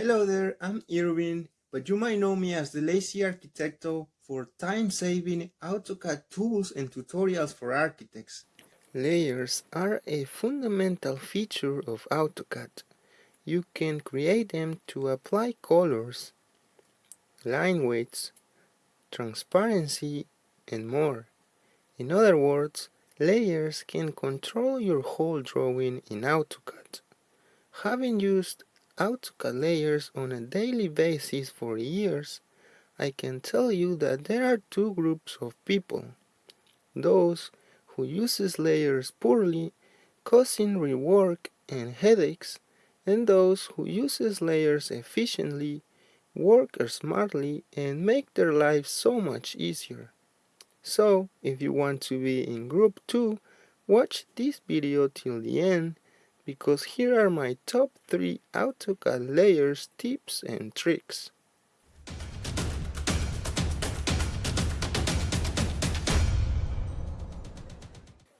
Hello there, I'm Irvin, but you might know me as the Lazy Architecto for time-saving AutoCAD tools and tutorials for architects. Layers are a fundamental feature of AutoCAD. You can create them to apply colors, line weights, transparency, and more. In other words, layers can control your whole drawing in AutoCAD. Having used AutoCAD layers on a daily basis for years, I can tell you that there are two groups of people. Those who uses layers poorly, causing rework and headaches, and those who uses layers efficiently, work smartly, and make their lives so much easier. So, if you want to be in group 2, watch this video till the end because here are my top 3 AutoCAD layers tips and tricks.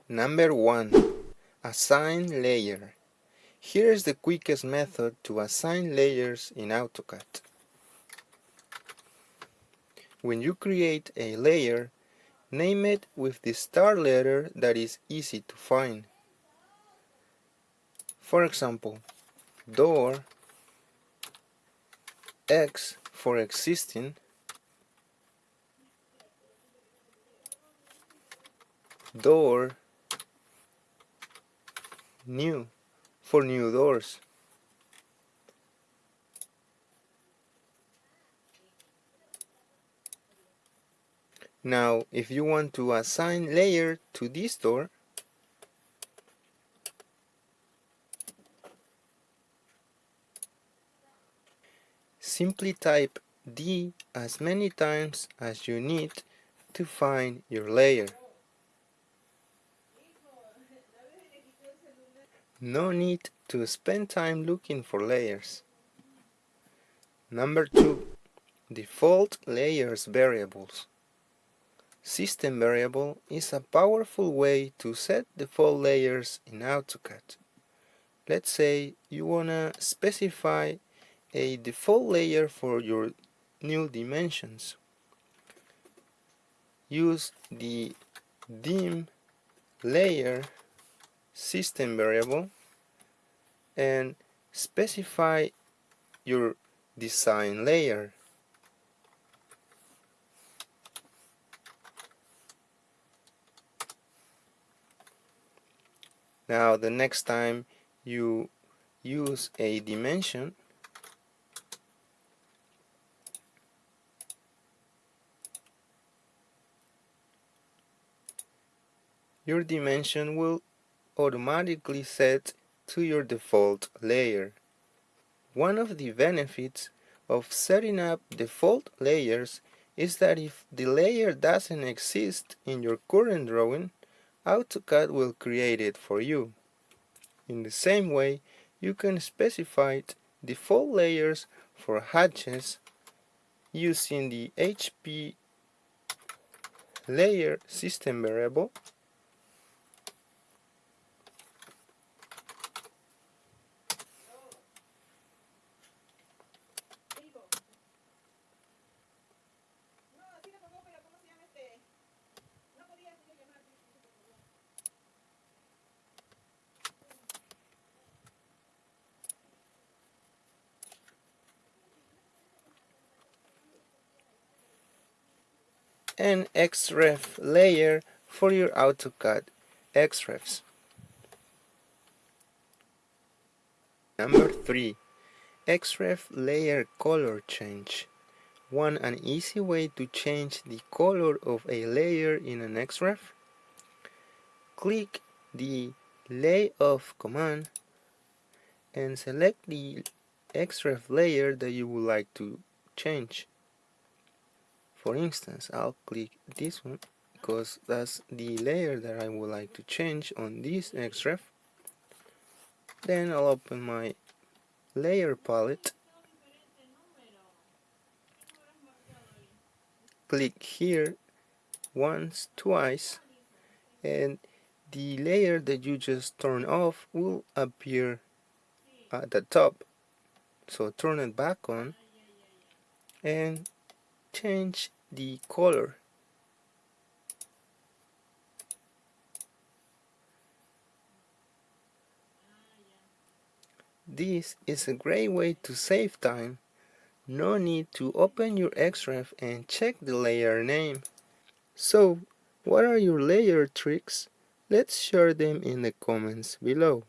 Number 1. Assign layer. Here is the quickest method to assign layers in AutoCAD. When you create a layer, name it with the star letter that is easy to find. For example, door X for existing door new for new doors. Now if you want to assign layer to this door Simply type D as many times as you need to find your layer. No need to spend time looking for layers. Number 2. Default layers variables. System variable is a powerful way to set default layers in AutoCAD. Let's say you wanna specify a default layer for your new dimensions. Use the dim layer system variable and specify your design layer. Now the next time you use a dimension your dimension will automatically set to your default layer. One of the benefits of setting up default layers is that if the layer doesn't exist in your current drawing, AutoCAD will create it for you. In the same way, you can specify default layers for hatches using the HP layer system variable and XREF layer for your AutoCAD XREFs. Number 3. XREF layer color change. Want an easy way to change the color of a layer in an XREF? Click the Lay Off command and select the XREF layer that you would like to change for instance I'll click this one because that's the layer that I would like to change on this XREF. Then I'll open my layer palette. Click here once twice and the layer that you just turned off will appear at the top. So turn it back on and change the color This is a great way to save time. No need to open your Xref and check the layer name. So, what are your layer tricks? Let's share them in the comments below.